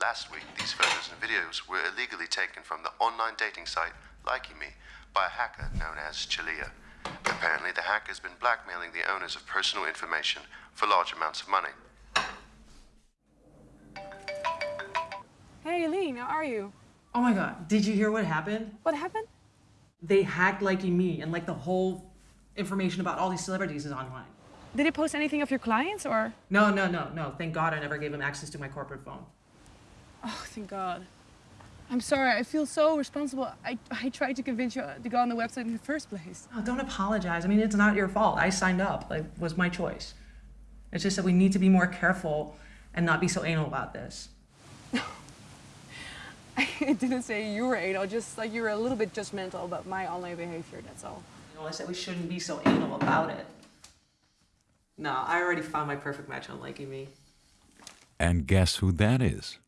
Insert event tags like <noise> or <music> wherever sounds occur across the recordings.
Last week, these photos and videos were illegally taken from the online dating site LikeyMe by a hacker known as Chalia. Apparently, the hacker has been blackmailing the owners of personal information for large amounts of money. Hey, Eileen, how are you? Oh my god, did you hear what happened? What happened? They hacked Likey Me and like the whole information about all these celebrities is online. Did they post anything of your clients or? No, no, no, no. Thank God I never gave him access to my corporate phone. Oh, thank God. I'm sorry, I feel so responsible. I, I tried to convince you to go on the website in the first place. Oh, don't apologize. I mean, it's not your fault. I signed up. Like, was my choice. It's just that we need to be more careful and not be so anal about this. <laughs> I didn't say you were anal, just like you were a little bit judgmental about my online behavior, that's all. You know, I said we shouldn't be so anal about it. No, I already found my perfect match on LikeyMe. And guess who that is?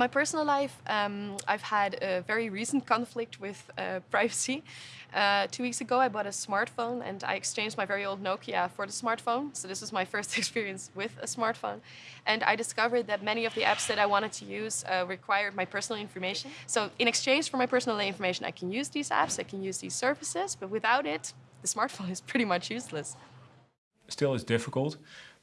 My personal life, um, I've had a very recent conflict with uh, privacy. Uh, two weeks ago, I bought a smartphone and I exchanged my very old Nokia for the smartphone. So this was my <laughs> first experience with a smartphone. And I discovered that many of the apps that I wanted to use uh, required my personal information. So in exchange for my personal information, I can use these apps, I can use these services, but without it, the smartphone <laughs> is pretty much useless. Still, it's difficult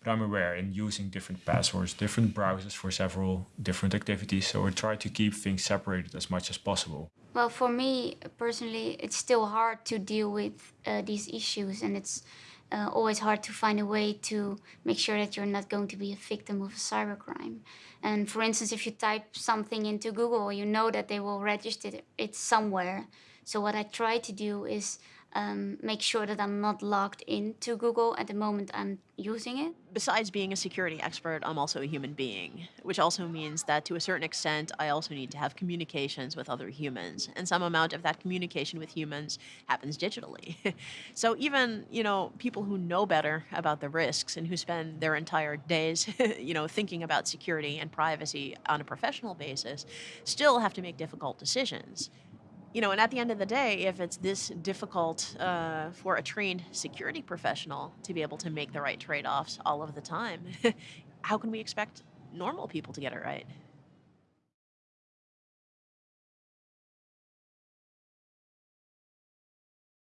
but I'm aware in using different passwords, different browsers for several different activities. So I try to keep things separated as much as possible. Well, for me personally, it's still hard to deal with uh, these issues and it's uh, always hard to find a way to make sure that you're not going to be a victim of a cybercrime. And for instance, if you type something into Google, you know that they will register it somewhere. So what I try to do is um, make sure that I'm not logged into Google at the moment I'm using it. Besides being a security expert, I'm also a human being, which also means that to a certain extent, I also need to have communications with other humans. And some amount of that communication with humans happens digitally. <laughs> so even, you know, people who know better about the risks and who spend their entire days, <laughs> you know, thinking about security and privacy on a professional basis, still have to make difficult decisions you know, and at the end of the day, if it's this difficult uh, for a trained security professional to be able to make the right trade-offs all of the time, <laughs> how can we expect normal people to get it right?